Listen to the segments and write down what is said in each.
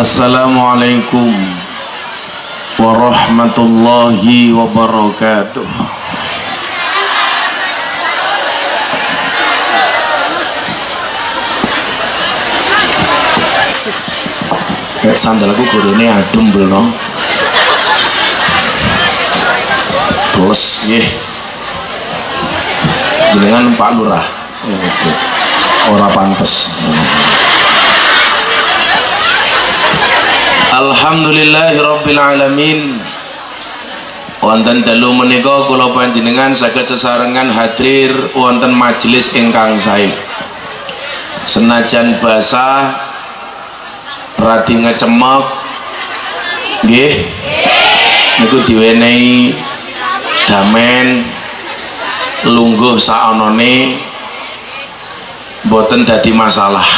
Assalamualaikum warahmatullahi wabarakatuh. Kayak sandalku gurune adem belum Plus nggih. Jenengan Pak Lurah. Oke. ora pantes Alhamdulillahirabbil alamin wonten dalu menika kula panjenengan saged sesarengan hadir wonten majelis ingkang sae. Senajan basah radi ngecemek nggih? Niku diwenehi damen lungguh saonone boten dadi masalah.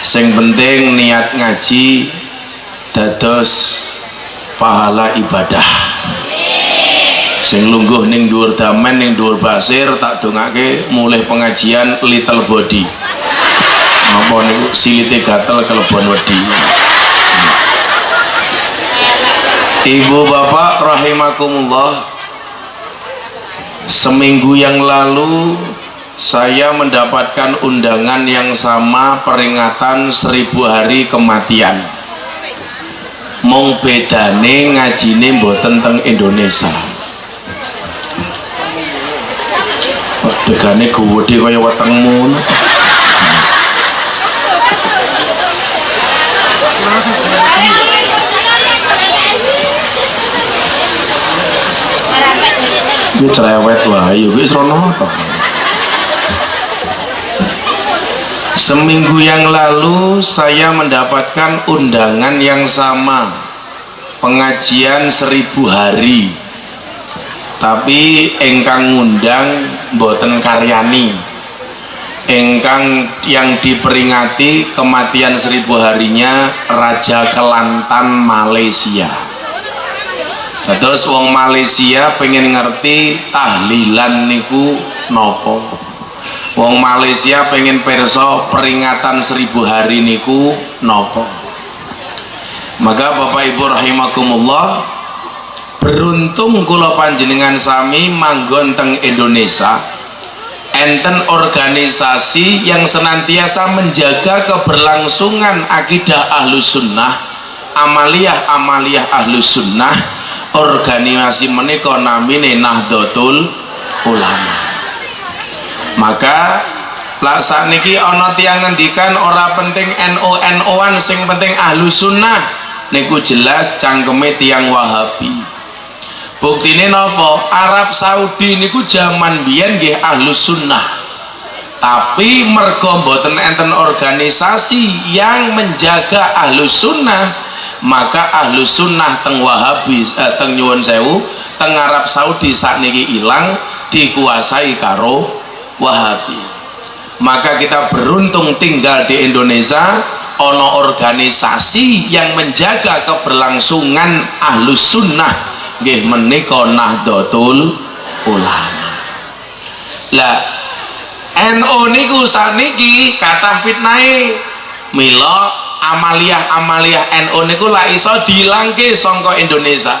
Sing penting niat ngaji dados pahala ibadah. Sing lungguh ning dhuwur damen ning dhuwur basir tak dongake mulai pengajian little body. Napa niku? Silite gatel kelebon wedi. Ibu bapak rahimakumullah Seminggu yang lalu saya mendapatkan undangan yang sama peringatan seribu hari kematian mong bedane ngajine mboten teng Indonesia Degane gede kaya wetengmu Iki cerewet wae, wis rono apa? Seminggu yang lalu saya mendapatkan undangan yang sama. Pengajian seribu hari. Tapi engkang ngundang boten karyani. Engkang yang diperingati kematian seribu harinya Raja Kelantan Malaysia. Terus wong Malaysia pengen ngerti tahlilan niku nopo wong Malaysia pengen perso peringatan seribu hari niku nopo? Maka Bapak Ibu rahimakumullah beruntung kula panjenengan sami manggon teng Indonesia. Enten organisasi yang senantiasa menjaga keberlangsungan akidah ahlus sunnah amaliyah amaliyah ahlus sunnah organisasi menika namine Nahdlatul Ulama maka lah saat niki tiang ngendikan ora penting NU NU-an sing penting ahlus sunnah. Niku jelas cangkeme tiang wahabi. Buktine nopo Arab Saudi niku zaman biyen nggih ahlus sunnah. Tapi mergo mboten enten organisasi yang menjaga ahlus sunnah maka ahlu sunnah teng wahabi eh, teng nyuwun sewu teng Arab Saudi saat niki ilang dikuasai karo wahabi. Maka kita beruntung tinggal di Indonesia ono organisasi yang menjaga keberlangsungan ahlu sunnah. Nggih menika nahdlatul ulama. Lah NU niku saniki kata fitnah milo amaliyah-amaliyah NU niku lah iso dilangke songko Indonesia.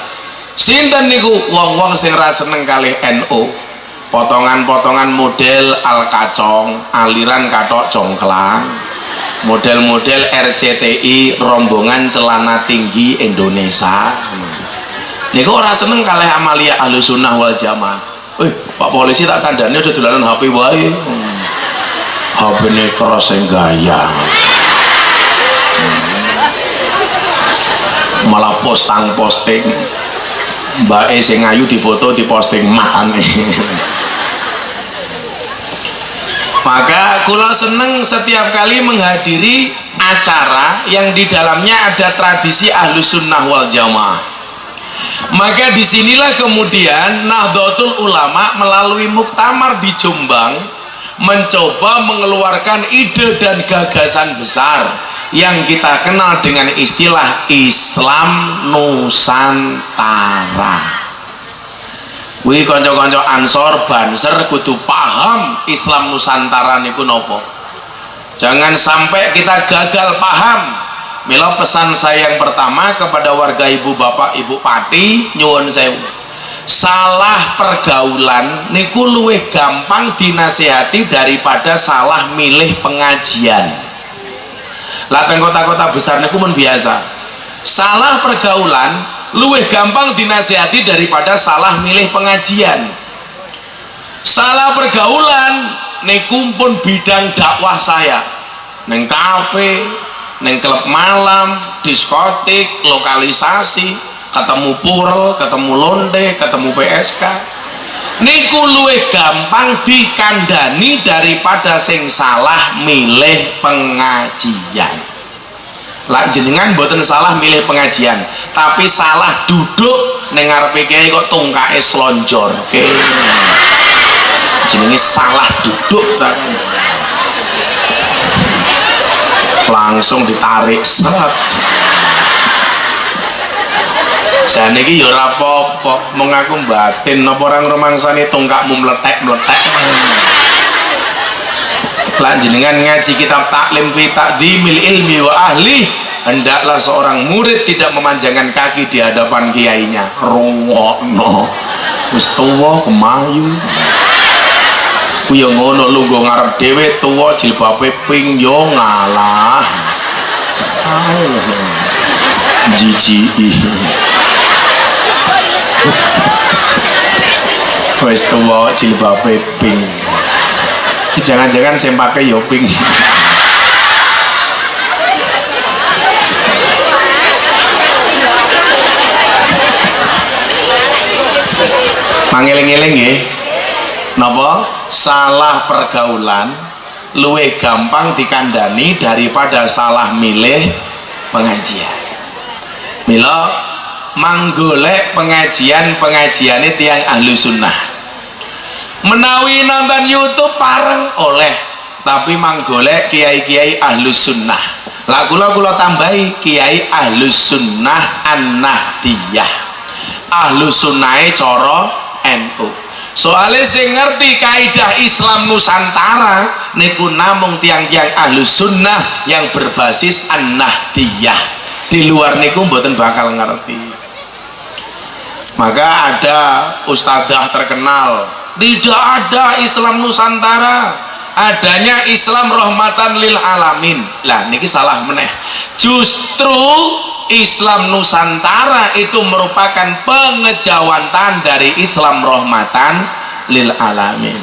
Sinten niku wong-wong sing ra seneng kalih NU potongan-potongan model al kacong aliran katok congklang model-model RCTI rombongan celana tinggi Indonesia. Niku ora seneng kalih amaliyah ahlu sunnah wal jamaah? Eh pak polisi tak kandani udah dolanan HP wae. HP ini keras gaya malah postang posting mbak E sing ayu di foto di posting matane maka kula seneng setiap kali menghadiri acara yang di dalamnya ada tradisi ahlu sunnah wal jamaah. Maka di sinilah kemudian Nahdlatul Ulama melalui muktamar di Jombang mencoba mengeluarkan ide dan gagasan besar yang kita kenal dengan istilah Islam Nusantara. Wih konco-konco ansor banser kudu paham Islam Nusantara niku nopo. Jangan sampai kita gagal paham. Mila pesan saya yang pertama kepada warga ibu bapak ibu pati nyuwun sewu. Salah pergaulan niku luwih gampang dinasehati daripada salah milih pengajian lateng kota-kota besar niku pun biasa. Salah pergaulan luwih gampang dinasehati daripada salah milih pengajian. Salah pergaulan niku pun bidang dakwah saya. Neng kafe neng klub malam diskotik lokalisasi ketemu purel ketemu londe ketemu PSK niku luwih gampang dikandani daripada sing salah milih pengajian. Lah jenengan buatan salah milih pengajian tapi salah duduk dengar PKI kok tungkae selonjor ke jenenge salah duduk tak langsung ditarik seret saya ini ya rapopo mengaku batin apa orang romangsani tongkakmu meletek-meletek lanjengan ngaji kitab taklim fi takdimil ilmi wa ahli hendaklah seorang murid tidak memanjangkan kaki di hadapan kiainya. Rungokno. Wis tuwa kemayu. Kuya ngono lu go ngarep dhewe tuwa jilbabe ping yo ngalah. Ayo jiji wis tuwa jilbabe ping jangan-jangan saya pakai yo ping mangeling-eling nggih. Napa? Salah pergaulan luwih gampang dikandani daripada salah milih pengajian. Mila manggolek pengajian pengajian itu yang ahlu sunnah. Menawi nonton youtube pareng oleh tapi manggolek kiai-kiai ahlu sunnah. Lah kula kula tambahi kiai ahlu sunnah an-nahdiyah. Ahlu sunnah coro NU soalnya saya ngerti kaidah Islam Nusantara niku namung tiang-tiang ahlu sunnah yang berbasis an-nahdiyah. Di luar niku mboten bakal ngerti maka ada ustadzah terkenal tidak ada Islam Nusantara adanya Islam rahmatan lil alamin lah niki salah meneh justru Islam Nusantara itu merupakan pengejawantan dari Islam rahmatan lil alamin.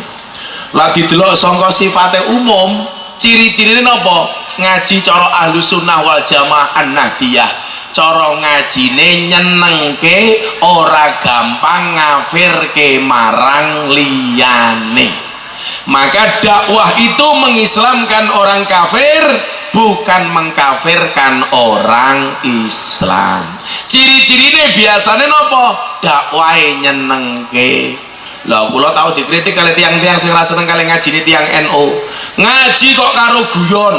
Lagi delok sangka sifatnya umum, ciri-cirine napa? Ngaji cara ahlu sunnah wal jamaah an-nahdiyah. Cara ngajine nyenengke ora gampang ngafirke marang liyane. Maka dakwah itu mengislamkan orang kafir bukan mengkafirkan orang Islam. Ciri-ciri ini biasanya nopo? Dakwah nyenengke. Lah kula tahu dikritik kali tiang-tiang sing seneng kali ngaji ini tiang NU ngaji kok karo guyon?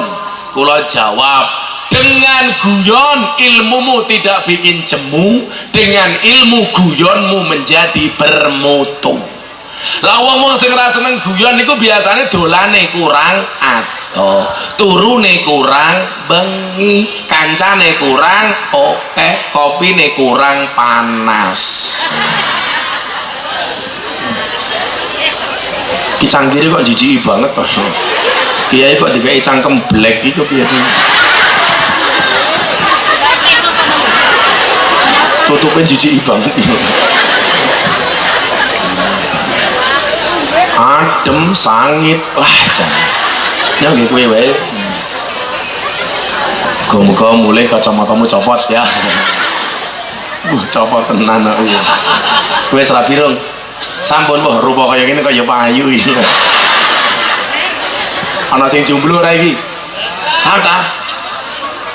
Kula jawab dengan guyon ilmumu tidak bikin jemu. Dengan ilmu guyonmu menjadi bermutu. Lah wong-wong sing seneng guyon niku biasanya dolane kurang at oh turune kurang bengi. Kancane kurang oke. Kopine kurang panas. Ki canggiri kok jijik banget kiai kok dikai cangkem black itu piye tutupnya jijik banget adem sangit. Wah jangan. Ya nggih kuwi wae. Muga-muga mulai kacamatamu copot ya. Uh copot tenan iya kowe rapi dong sampun mbah rupa kaya ngene kaya payu iki. Ana sing jomblo iki? Ada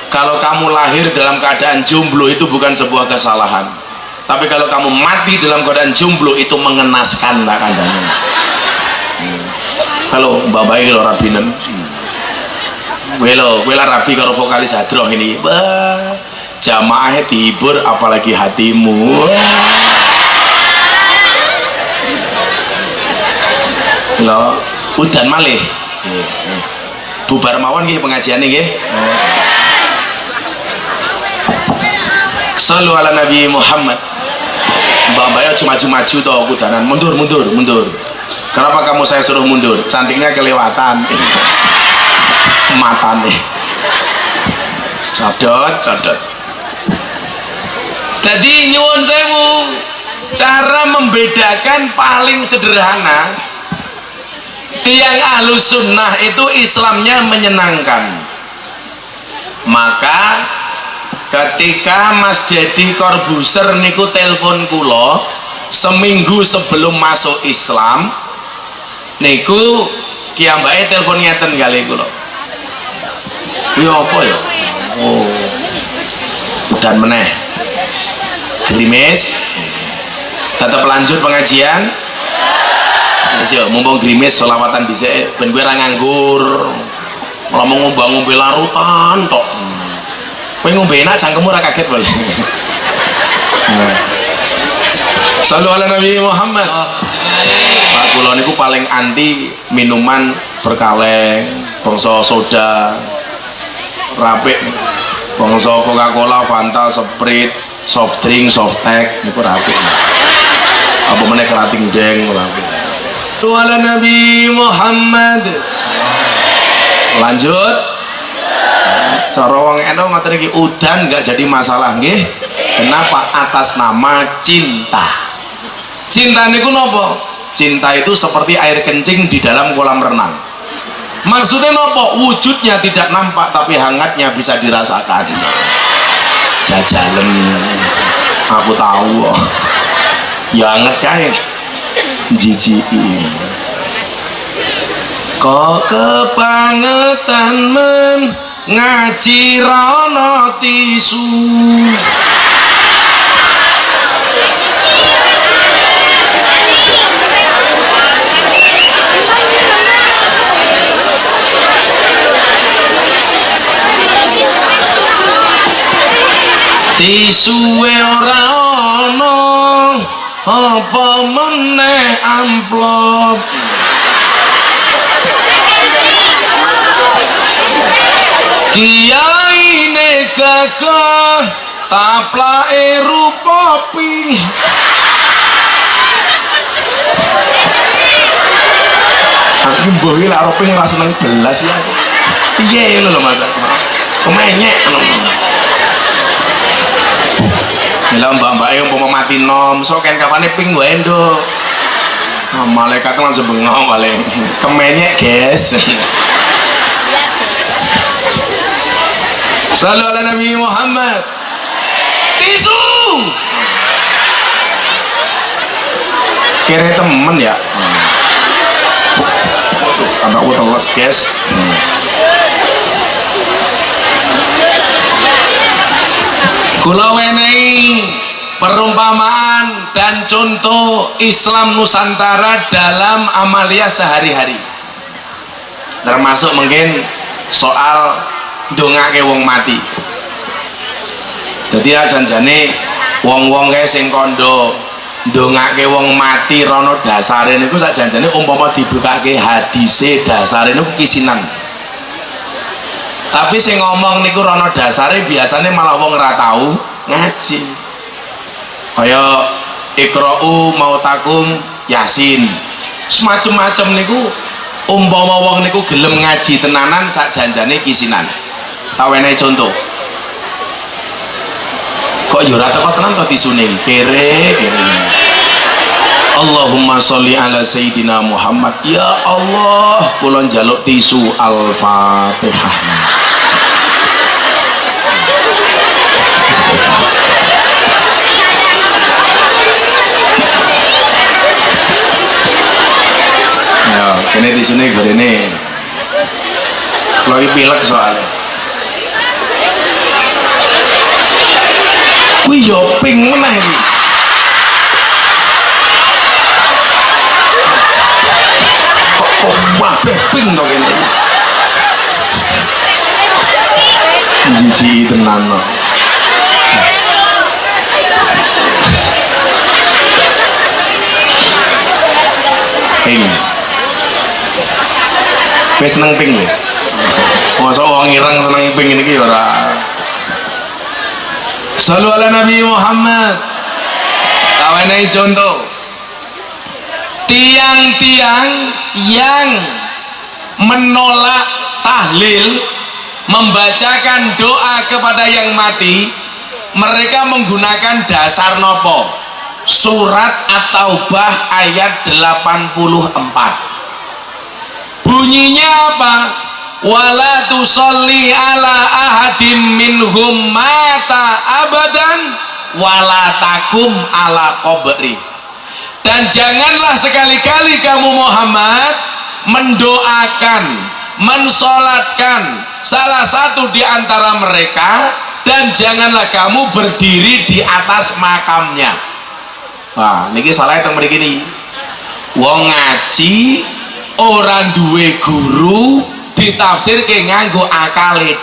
kalau kamu lahir dalam keadaan jomblo itu bukan sebuah kesalahan. Tapi kalau kamu mati dalam keadaan jomblo itu mengenaskan tak kandangnya halo mbak bayi lo rabinan welo wela rabi karo vokalis hadroh ini. Bah jamaahnya tibur apalagi hatimu. Lo udan malih. Bubar mawon nggih pengajian nggih Sallu ala Nabi Muhammad. Mbak-mbaknya cuma maju-maju kudanan. Mundur mundur mundur. Kenapa kamu saya suruh mundur? Cantiknya kelewatan. Mata nih codot codot. Jadi nyuwun sewu cara membedakan paling sederhana tiang ahlu sunnah itu Islamnya menyenangkan. Maka ketika Mas Jadi Corbuser niku telepon kulo seminggu sebelum masuk Islam niku kiambai telepon ngeten kali kulo ya apa ya? Oh. Dan meneh. Gerimis tetap lanjut pengajian. Yo, mumpung gerimis selawatan bisa ben gue nganggur. Ngomong ngombe larutan tok kowe ngombe enak cangkemmu ora kaget boleh Salu ala Nabi Muhammad. Pak Kulon itu paling anti minuman berkaleng bangsa soda rapik bangsa Coca-Cola, Fanta, Sprite soft drink, soft tech itu rapik. Apa mana kerating deng rapik Salu ala Nabi Muhammad. Lanjut cara wong eno ngoten iki udan nggak jadi masalah nggih. Kenapa? Atas nama cinta. Cinta niku nopo? Cinta itu seperti air kencing di dalam kolam renang. Maksudnya nopo? Wujudnya tidak nampak tapi hangatnya bisa dirasakan. Jajalan aku tahu. Ya hangat kain jijik kok kebangetan men ngaji rono tisu. Tisuwe ora ana apa meneh amplop Kiai ne gagah taplake rupa ping Aku mbah iki lak ping ora seneng belas ya. Piye ngono lho Mas. Kemenyek. Bila mbak-mbak yang mau mati nom, so kan kapan ping gue endo. Malaikat langsung bengong paling kemenyek guys. Salam ala Nabi Muhammad. Tisu. Kira temen ya. Anak gue teles guys. Kula wenehi perumpamaan dan contoh Islam Nusantara dalam amalia sehari-hari. Termasuk mungkin soal ndongake wong mati. Dadi asanjane wong-wong kae sing kandha ndongake wong mati rono dasare niku sak janjane umpama dibukake hadise dasare niku kisinan tapi sing ngomong niku rono dasare biasanya malah wong ora tau ngaji. Kaya ikra'u mautakum yasin. Semacam-macam niku umpama wong niku gelem ngaji tenanan sak janjane kisinan tau enek contoh. Kok yo ora teko tenan to tisune? Kere kere Allahumma sholli ala sayyidina Muhammad. Ya Allah kula njaluk tisu al-Fatihah. Ya ini di sini gue ini kalau pilek soalnya wih yo ping ini kok kok wabeh ping to kene jiji tenan no. ping Wis seneng ping lho. Masa wong ireng seneng ping ini ki ora. Salu ala Nabi Muhammad. Kawenai contoh tiang-tiang yang menolak tahlil membacakan doa kepada yang mati mereka menggunakan dasar nopo? Surat at-taubah ayat 84 bunyinya apa wala tusalli ala ahadim minhum mata abadan wala takum ala qabri. Dan janganlah sekali-kali kamu Muhammad mendoakan mensolatkan salah satu di antara mereka dan janganlah kamu berdiri di atas makamnya. Wah ini salah yang begini wong ngaji orang duwe guru ditafsir ke nganggo akale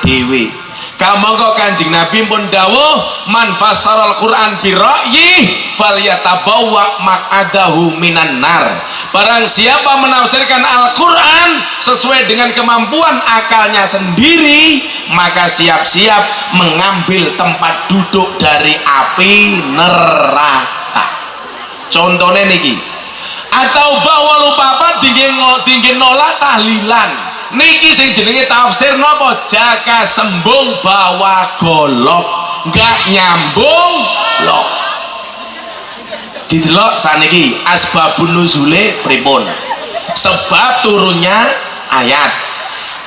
kamu kok kanjeng Nabi pun dawuh man fasaral Quran birra'yi falyatabawa mak'adahu minan nar. Barang siapa menafsirkan Al-Quran sesuai dengan kemampuan akalnya sendiri maka siap-siap mengambil tempat duduk dari api neraka. Contohnya niki atau bahwa lupa apa tinggi nolak tahlilan niki sing jenenge tafsir napa? Jaka sembung bawa golok. Nggak nyambung. Lok didelok saniki. Asbabun nuzule pripun? Sebab turunnya ayat.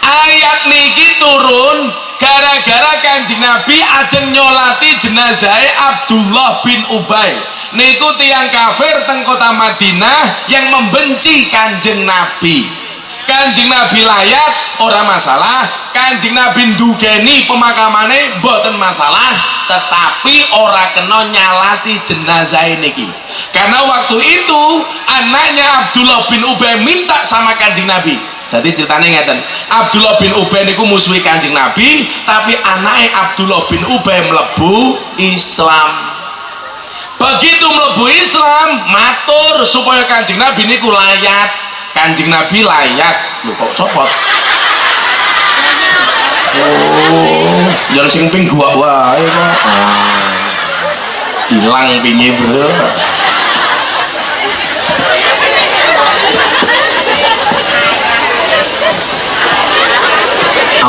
Ayat niki turun gara-gara kanjeng Nabi ajeng nyolati jenazah Abdullah bin Ubay. Niku tiang kafir teng kota Madinah yang membenci kanjeng Nabi kanjeng Nabi layat orang masalah. Kanjeng Nabi dugeni pemakamane boten masalah. Tetapi orang kena nyalati jenazah ini karena waktu itu anaknya Abdullah bin Ubay minta sama kanjeng Nabi. Jadi ceritanya ngeten Abdullah bin Ubay niku musuhi kanjeng Nabi tapi anaknya Abdullah bin Ubay melebu Islam. Begitu melebu Islam matur supaya kanjeng Nabi niku layat kanjeng nabi layak. Lu kok copot? Oh jangan sing ping gua wae kok ah. hilang pingi bro.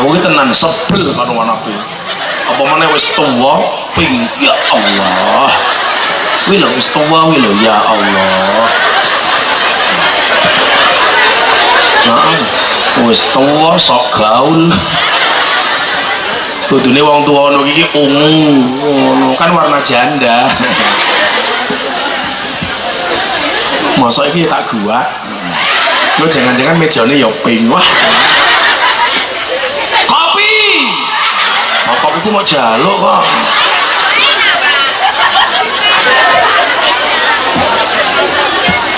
Aku ini tenan sebel karo anakku apa mana wis tua ping ya Allah. Wih wis tua wih ya Allah wis tua sok gaul. Kudune wong tua ngono iki ungu ngono. Kan warna janda. Masa iki tak gua lu jangan-jangan mejane ya pink wah. Kopi! Oh, kopi ku mau jaluk kok.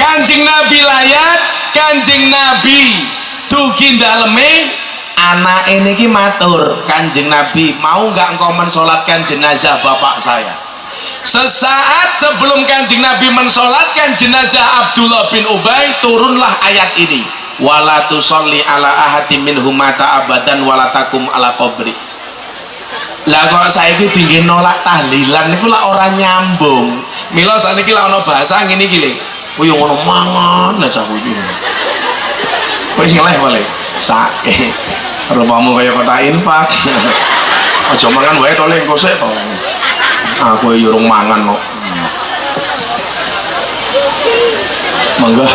Kanjeng nabi layat kanjeng nabi dugi daleme anak ini ki matur. Kanjeng nabi mau nggak engkau mensolatkan jenazah bapak saya? Sesaat sebelum kanjeng nabi mensolatkan jenazah Abdullah bin Ubay turunlah ayat ini. Wala tusalli ala ahadi min humata abadan walatakum ala qabri. Lah kok saya itu tinggi nolak tahlilan itu lah orang nyambung. Milo saat ini lah ono bahasa gini gini wih ngono mangan aja kuwi kowe ngeleh boleh sake. Rupamu kaya kota infak. Aja mangan wae to lek kosek to. Aku yo urung mangan kok. Mangga.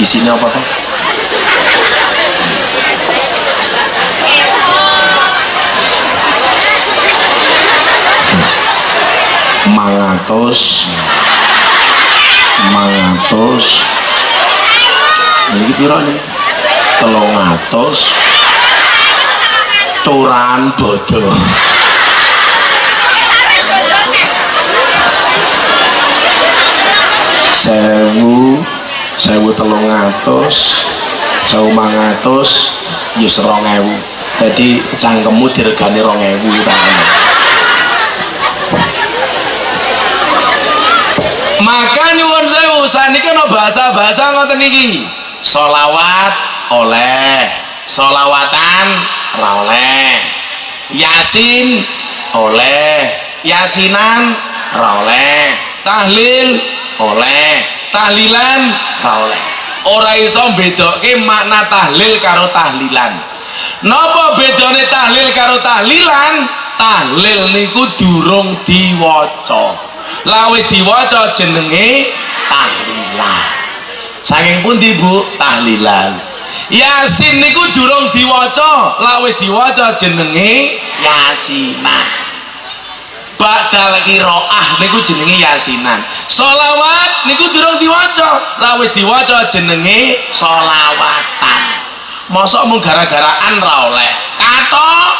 Isinya apa tuh mangatus mangatus ini piro nih telung atus. Turan bodoh sewu sewu telung atus sewu mangatus yus rong ewu. Jadi cangkemmu diregani rong ewu maka nyuwun sewu saniki no bahasa-bahasa ngoten iki. Solawat oleh solawatan oleh. Yasin oleh yasinan ra oleh. Tahlil oleh tahlilan ra oleh. Ora iso bedoke makna tahlil karo tahlilan. Napa bedane tahlil karo tahlilan? Tahlil niku durung diwaca lawis diwaca jenenge tahlilan. Saking pundi Bu? Tahlilan. Yasin niku durung diwaca. Lawis diwaca jenenge Yasinan badal kiroah niku jenenge yasinan solawat niku durung diwaca. Lah wis diwaca jenenge solawatan mosok mung gara-garaan ra oleh. Katok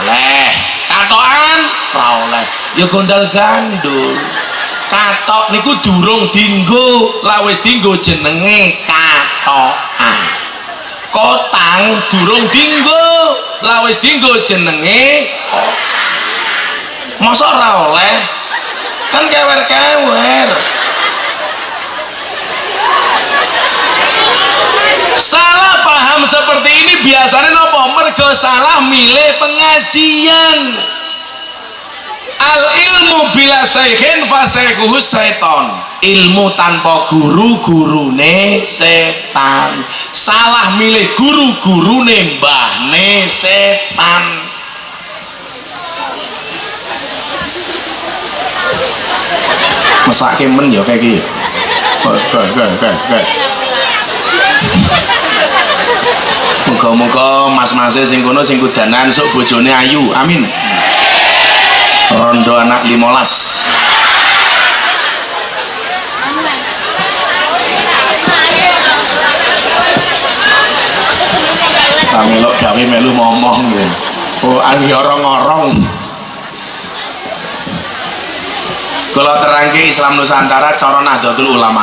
oleh. Katokan ra oleh ya gondal gandul. Katok niku durung dinggo lah wis dinggo jenenge katokan. Kotang durung dinggo lah wis dinggo jenenge masa ora oleh? Kan kewer-kewer. Salah paham seperti ini biasanya nopo? Mergo salah milih pengajian al ilmu bila sayhin fasekuhus seton ilmu tanpa guru gurune setan. Salah milih guru gurune mbahne setan. Mesake men ya kayak gitu Muga-muga mas-masnya sing kono sing kudanan sok bojone ayu. Amin. Rondo anak limolas. Kamelok gawe melu ngomong gitu. Oh, angin orang-orang. kalau terangke Islam Nusantara cara Nahdlatul Ulama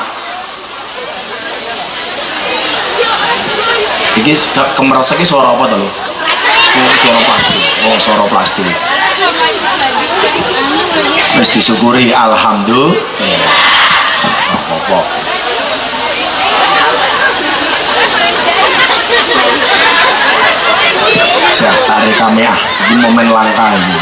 kemeresek ini suara apa tuh suara plastik mesti disyukuri alhamdulillah saya tarik kami ah ini momen langka ini.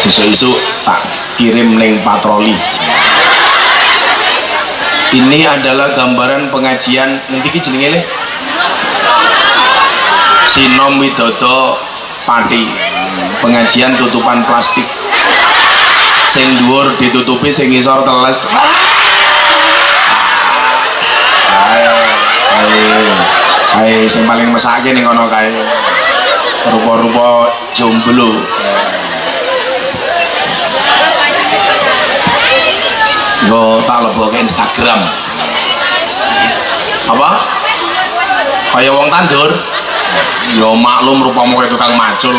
Sesuk isu tak kirim neng patroli. Ini adalah gambaran pengajian. Nanti ki jenenge Sinom Widodo Pati pengajian tutupan plastik sing dhuwur ditutupi sing ngisor teles ayo ayo ayo sing paling mesake ning kono kae rupa-rupa jomblo Yo tak ke Instagram. Apa? Kayak wong tandur. Yo maklum rupamu kayak tukang macul.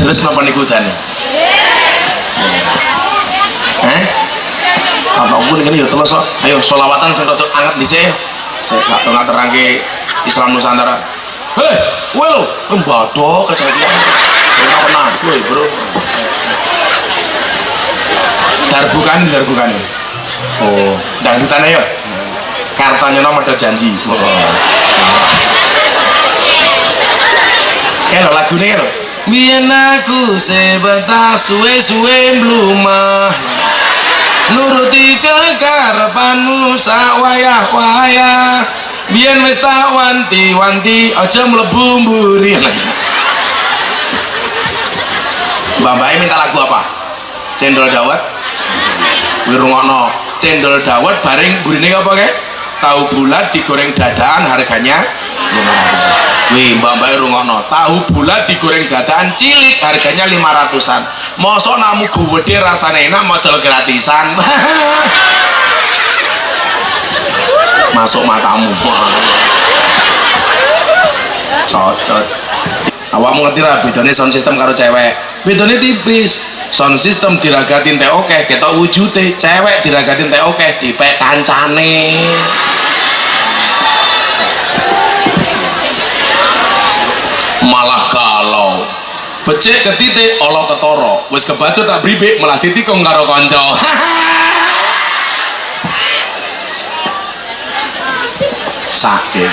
Terus napa niku dane? Eh? Kapokku ini ya terus ayo solawatan sing rada anget dhisik. Saya gak tengah terangke Islam Nusantara. Hei, kowe lho, kembado kejadian. Ora pernah kowe, Bro. Darbukan, darbukan. Oh, dangdutan ya. Kartanya nomor janji. Oh. Lagu ini lho. Biyen aku sebentar suwe-suwe blumah Nuruti kekarepanmu sak wayah-wayah biar wis tak wanti-wanti aja mlebu mburi Mbak minta lagu apa? Cendol dawet Wirungono Cendol dawet bareng burine apa kayak? Tahu bulat digoreng dadaan harganya 500 Wih mbak mbak rungono Tahu bulat digoreng dadaan cilik harganya 500an Mosok namu gede rasanya enak model gratisan. Masuk matamu cocot. Awakmu ngerti lah bedanya sound system karo cewek. Bedanya tipis sound system diragatin teh oke kita wujudnya cewek diragatin teh oke dipek kancane. Malah becik ke titik Allah ketoro wis kebacut tak bribik malah ditikung karo konco. Sakit.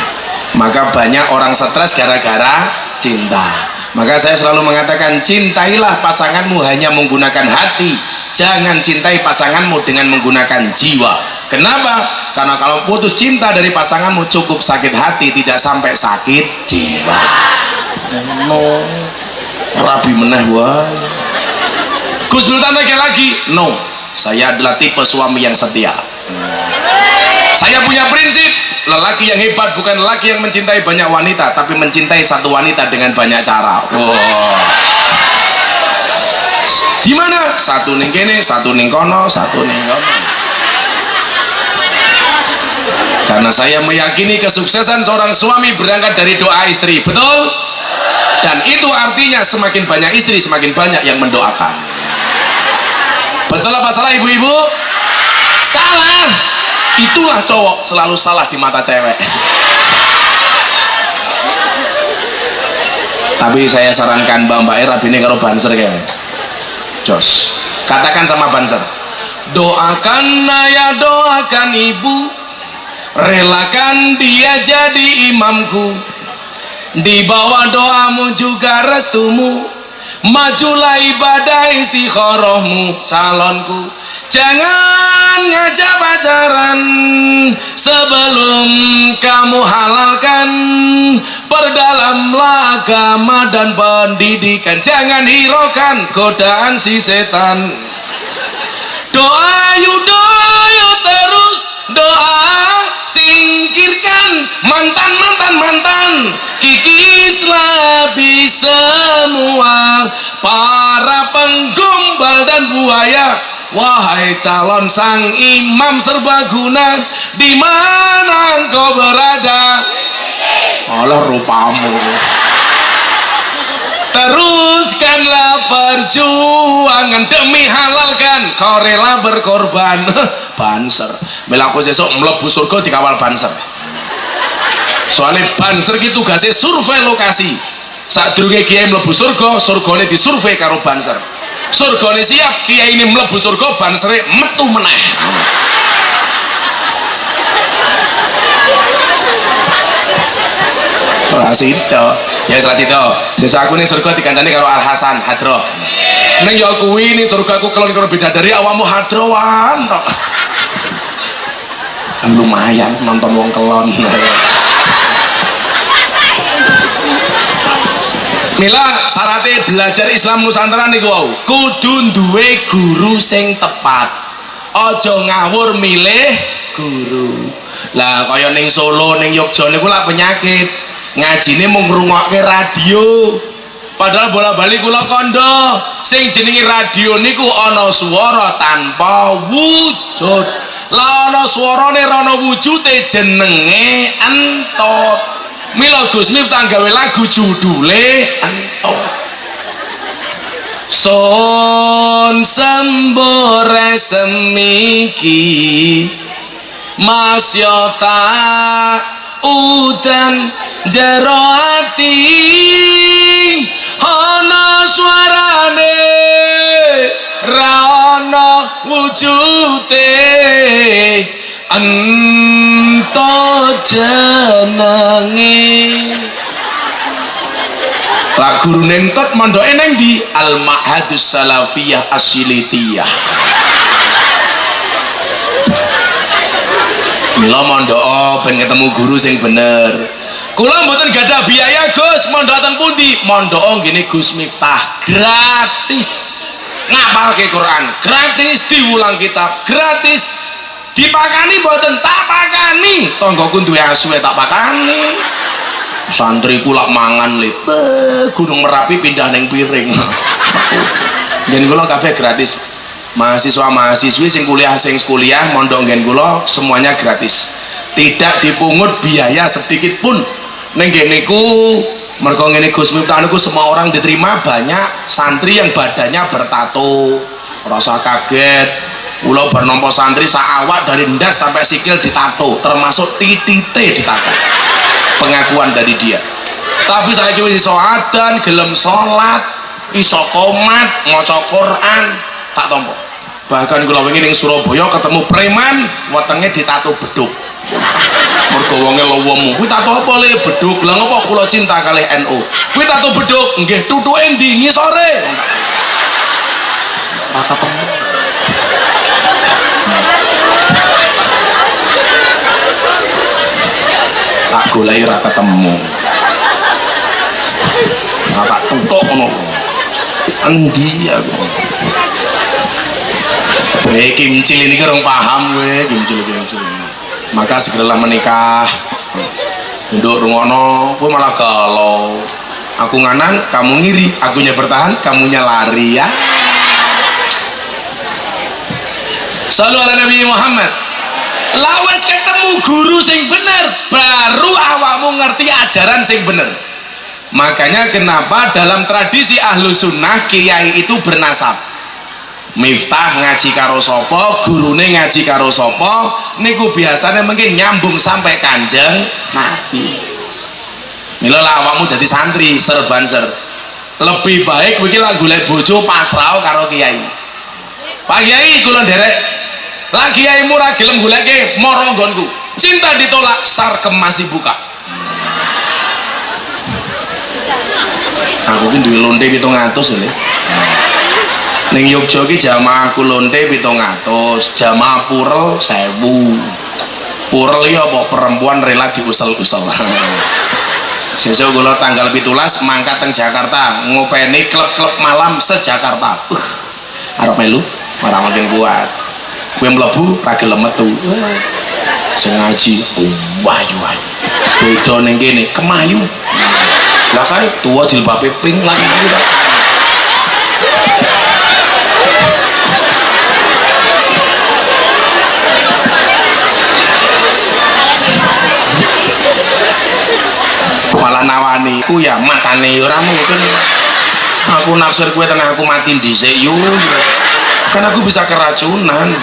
Maka banyak orang stres gara-gara cinta maka saya selalu mengatakan cintailah pasanganmu hanya menggunakan hati. Jangan cintai pasanganmu dengan menggunakan jiwa. Kenapa? karena kalau putus cinta dari pasanganmu cukup sakit hati tidak sampai sakit jiwa. No rabi meneh wah Gus Sultan lagi no saya adalah tipe suami yang setia saya punya prinsip lelaki yang hebat bukan lelaki yang mencintai banyak wanita tapi mencintai satu wanita dengan banyak cara. Wow. di mana? Satu ning kene satu ning kono satu ning kono. Karena saya meyakini kesuksesan seorang suami berangkat dari doa istri betul? Dan itu artinya semakin banyak istri semakin banyak yang mendoakan. Betul apa salah ibu-ibu? Salah itulah cowok selalu salah di mata cewek. Tapi saya sarankan mbak mbak Era ini kalau banser kayak. Jos. Katakan sama banser doakan ayah doakan ibu. Relakan dia jadi imamku. Di bawah doamu juga restumu. Majulah ibadah istikharahmu calonku Jangan ngajak pacaran sebelum kamu halalkan Perdalamlah agama dan pendidikan. Jangan hiraukan godaan si setan. Doa yuk terus. Doa Singkirkan. Mantan mantan mantan. Kikislah semua. Para penggombal dan buaya Wahai calon sang imam serbaguna di mana engkau berada? Allah rupamu. Teruskanlah perjuangan demi halalkan. Kau rela berkorban. Banser. Melaku sesok melebu surga dikawal banser. Soalnya banser itu tugasnya survei lokasi. Saat dulu kiai melebu surga surganya disurvei karo banser surga ini siap kiai ini melebu surga ban seri metu meneh Salah situ, ya salah situ. Sisa aku nih surga dikancani karo Al Hasan Hadro. Neng ya kuwi nih surga aku kalau karo beda dari awakmu Hadroan. Lumayan nonton wong kelon. Mila syaratnya belajar Islam Nusantara nih wow kudu duwe guru sing tepat. Ojo ngawur milih guru. Lah kaya ning Solo ning Yogyo niku lah penyakit. Ngajine mau ngrungokke radio. Padahal bola balik kula kondo. Sing jenenge radio niku ana swara tanpa wujud. Lah ana swarane ana wujude jenenge entot Mila Gus Miftah gawe lagu judule. Entok Son sembore semiki Mas Yota udan jero ati. Ana suarane ra ana wujute ento jenenge Lah guru nentot mondoke neng di Al Ma'hadus Salafiyah Asilitiyah. Mila mondok ben ketemu guru sing bener. Kula mboten gadah biaya Gus, mondok teng pundi? Mondok ngene Gus Miftah gratis. Ngapalke Quran gratis, diulang kitab gratis, dipakani boten tak pakani. Tonggoku duwe asu tak pakani. Santri kula mangan lip gunung merapi pindah neng piring. Dan kula kabeh gratis. Mahasiswa mahasiswi sing kuliah sing kuliah mondok ngen kula semuanya gratis. Tidak dipungut biaya sedikit pun. Neng geniku mereka ngene Gus Miftah semua orang diterima banyak santri yang badannya bertato. Rasa kaget Pulau bernompo santri saawak dari ndas sampai sikil ditato termasuk titite ditato. Pengakuan dari dia. Tapi saya kira soadan gelem sholat iso komat maca Quran tak tompo bahkan kula wingi ning Surabaya ketemu preman wetenge ditato beduk. Mergo wonge lowemu kuwi tato apa le? Beduk. Lha ngopo kula cinta kalih NU kuwi tato beduk. Nggih tutuke ndi ngisore maka ketemu tak golek ora ketemu. Nah, tak tutuk ngono. Endi aku? Hei kimcil ini kurang paham gue kimcil kimcil maka segeralah menikah. Duduk rungono gue malah galau. Aku nganan kamu ngiri. Akunya bertahan kamunya lari ya. Selalu ala Nabi Muhammad lawas ketemu guru sing bener baru awakmu ngerti ajaran sing bener. Makanya kenapa dalam tradisi ahlu sunnah kiai itu bernasab? Miftah ngaji karo sopo gurune ngaji karo sopo niku biasanya mungkin nyambung sampai kanjeng nabi. Mila awakmu jadi santri serban ser. Lebih baik begini lagu lek bojo pasrah karo kiai. Pak kiai kulon derek lagi kiai murah gelem goleke moro nggonku. Cinta ditolak sarkem masih buka aku ki duwe lonte 700 lho ning Yogya ki jamaah aku lonte 700 jamaah purel 1000 purel ya apa? Perempuan rela diusel-usel. Sesuk kula tanggal 17 mangkat teng Jakarta ngopeni klub-klub malam se-Jakarta uh, arep melu ora makin kuat kue melebu ra gelem metu sing ngaji wayu wayu. Beda ning kene kemayu. Lah kan tua jilbabe pink lagi kita malah nawani ku ya matane ora mungkin. Aku naksir kue tenang aku mati dhisik yo kan aku bisa keracunan.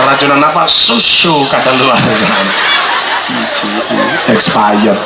Keracunan apa? Susu kata luar. Expired